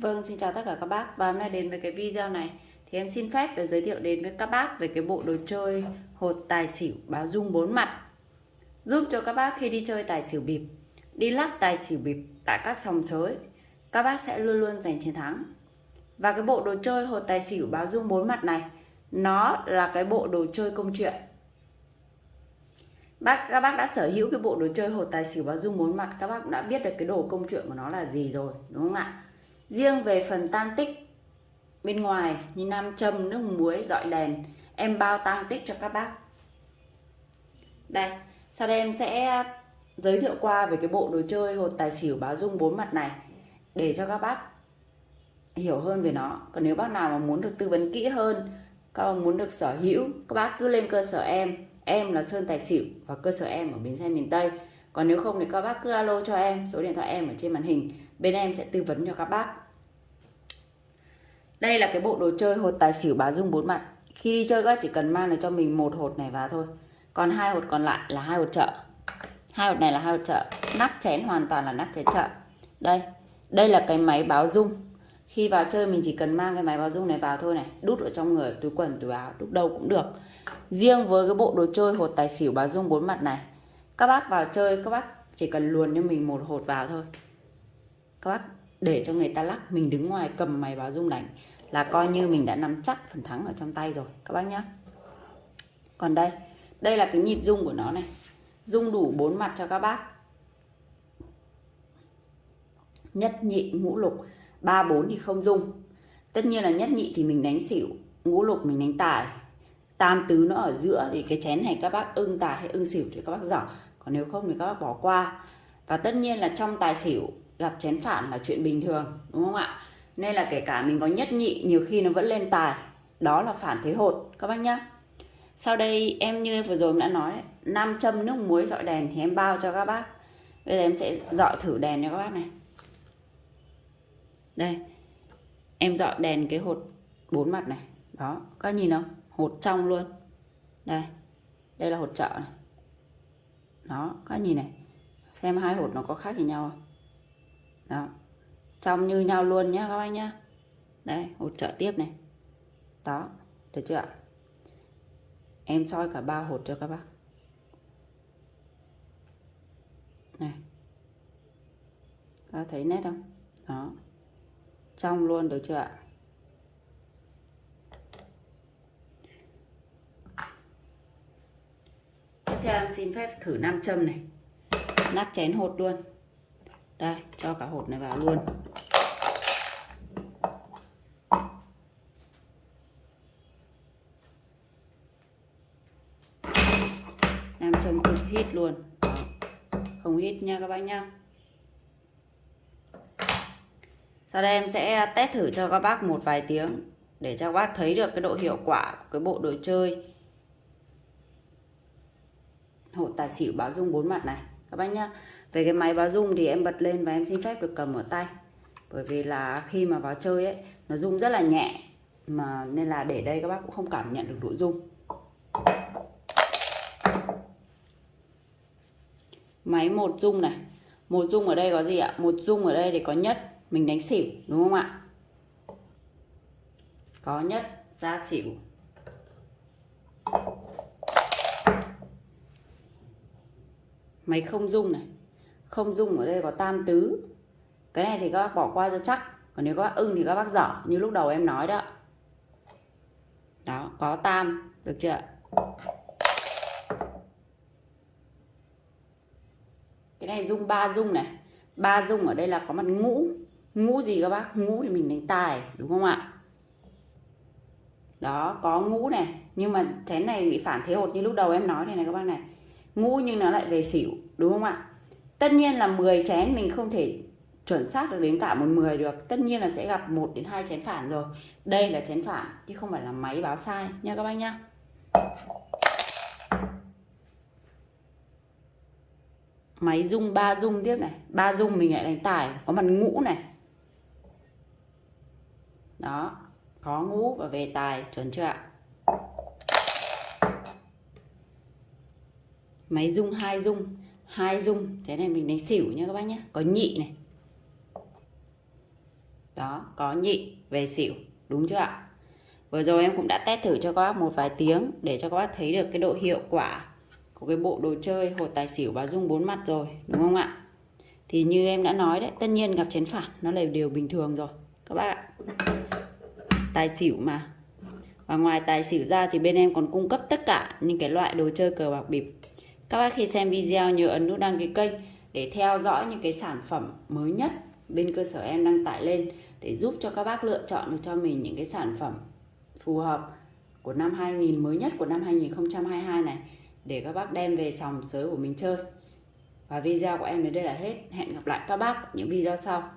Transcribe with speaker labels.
Speaker 1: Vâng, xin chào tất cả các bác. Và hôm nay đến với cái video này thì em xin phép để giới thiệu đến với các bác về cái bộ đồ chơi hột tài xỉu báo dung bốn mặt. Giúp cho các bác khi đi chơi tài xỉu bịp đi lắc tài xỉu bịp tại các sòng sới các bác sẽ luôn luôn giành chiến thắng. Và cái bộ đồ chơi hột tài xỉu báo dung bốn mặt này nó là cái bộ đồ chơi công chuyện. Bác các bác đã sở hữu cái bộ đồ chơi hột tài xỉu báo dung bốn mặt các bác cũng đã biết được cái đồ công chuyện của nó là gì rồi đúng không ạ? Riêng về phần tan tích, bên ngoài như nam châm, nước muối, dọi đèn, em bao tan tích cho các bác. Đây, sau đây em sẽ giới thiệu qua về cái bộ đồ chơi hột tài xỉu báo dung bốn mặt này, để cho các bác hiểu hơn về nó. Còn nếu bác nào mà muốn được tư vấn kỹ hơn, các bác muốn được sở hữu, các bác cứ lên cơ sở em. Em là Sơn Tài Xỉu và cơ sở em ở Bến Xe miền Tây. Còn nếu không thì các bác cứ alo cho em, số điện thoại em ở trên màn hình. Bên em sẽ tư vấn cho các bác đây là cái bộ đồ chơi hột tài xỉu báo dung bốn mặt. Khi đi chơi các chỉ cần mang được cho mình một hột này vào thôi. Còn hai hột còn lại là hai hột chợ. Hai hột này là hai hột chợ. Nắp chén hoàn toàn là nắp chén chợ. Đây đây là cái máy báo dung. Khi vào chơi mình chỉ cần mang cái máy báo dung này vào thôi này. Đút ở trong người, túi quần, túi áo đút đâu cũng được. Riêng với cái bộ đồ chơi hột tài xỉu báo dung bốn mặt này, các bác vào chơi, các bác chỉ cần luồn cho mình một hột vào thôi. Các bác để cho người ta lắc. Mình đứng ngoài cầm máy báo dung đánh là coi như mình đã nắm chắc phần thắng ở trong tay rồi. Các bác nhé còn đây đây là cái nhịp rung của nó này. Rung đủ bốn mặt cho các bác. Nhất nhị, ngũ lục. Ba, bốn thì không rung. Tất nhiên là nhất nhị thì mình đánh xỉu, ngũ lục mình đánh tài. Tam tứ nó ở giữa thì cái chén này các bác ưng tài hay ưng xỉu thì các bác giỏ. Còn nếu không thì các bác bỏ qua. Và tất nhiên là trong tài xỉu gặp chén phản là chuyện bình thường, đúng không ạ? Nên là kể cả mình có nhất nhị, nhiều khi nó vẫn lên tài. Đó là phản thế hột, các bác nhá. Sau đây, em như vừa rồi em đã nói, nam châm nước muối dọi đèn thì em bao cho các bác. Bây giờ em sẽ dọi thử đèn cho các bác này. Đây, em dọi đèn cái hột bốn mặt này. Đó, các nhìn không? Hột trong luôn. Đây đây là hột chợ này. Đó, các nhìn này. Xem hai hột nó có khác gì nhau không? Đó. Trong như nhau luôn nhá các bác nhá. Đây hột trợ tiếp này. Đó, được chưa ạ? Em soi cả ba hột cho các bác. Này. Các thấy nét không? Đó. Trong luôn, được chưa ạ? Tiếp theo em xin phép thử nam châm này. Nắp chén hột luôn đây, cho cả hột này vào luôn. Làm chồng cực hít luôn. Không hít nha các bác nhá. Sau đây em sẽ test thử cho các bác một vài tiếng để cho các bác thấy được cái độ hiệu quả của cái bộ đồ chơi. Hộ tài xỉu báo dung bốn mặt này bác nhá. Về cái máy báo rung thì em bật lên và em xin phép được cầm ở tay. Bởi vì là khi mà vào chơi ấy, nó rung rất là nhẹ. Mà nên là để đây các bác cũng không cảm nhận được độ rung. Máy một rung này. Một rung ở đây có gì ạ? Một rung ở đây thì có nhất, mình đánh xỉu, đúng không ạ? Có nhất, ra xỉu. Máy không dung này. Không dung ở đây có tam tứ. Cái này thì các bác bỏ qua cho chắc. Còn nếu các bác ưng thì các bác dở, như lúc đầu em nói đó. Đó, có tam, được chưa cái này dung ba dung này. Ba dung ở đây là có mặt ngũ. Ngũ gì các bác? Ngũ thì mình đánh tài, đúng không ạ? Đó, có ngũ này. Nhưng mà chén này bị phản thế hột như lúc đầu em nói này này các bác này. Ngũ nhưng nó lại về xỉu đúng không ạ? Tất nhiên là 10 chén mình không thể chuẩn xác được đến cả một 10 được. Tất nhiên là sẽ gặp 1 đến 2 chén phản rồi. Đây là chén phản, chứ không phải là máy báo sai, nha các bác nhá. Máy rung, ba rung tiếp này. Ba rung mình lại đánh tài, có mặt ngũ này. Đó, có ngũ và về tài, chuẩn chưa ạ? Máy rung, hai rung hai dung. Thế này mình đánh xỉu nha các bác nhé có nhị này. Đó, có nhị về xỉu. Đúng chưa ạ? Vừa rồi em cũng đã test thử cho các bác một vài tiếng để cho các bác thấy được cái độ hiệu quả của cái bộ đồ chơi hột tài xỉu và dung bốn mặt rồi, đúng không ạ? Thì như em đã nói đấy, tất nhiên gặp chén phản nó là điều bình thường rồi, các bác ạ. Tài xỉu mà. Và ngoài tài xỉu ra thì bên em còn cung cấp tất cả những cái loại đồ chơi cờ bạc bịp các bác khi xem video nhớ ấn nút đăng ký kênh để theo dõi những cái sản phẩm mới nhất bên cơ sở em đăng tải lên để giúp cho các bác lựa chọn được cho mình những cái sản phẩm phù hợp của năm 2000 mới nhất của năm 2022 này để các bác đem về sòng sới của mình chơi. Và video của em đến đây là hết. Hẹn gặp lại các bác những video sau.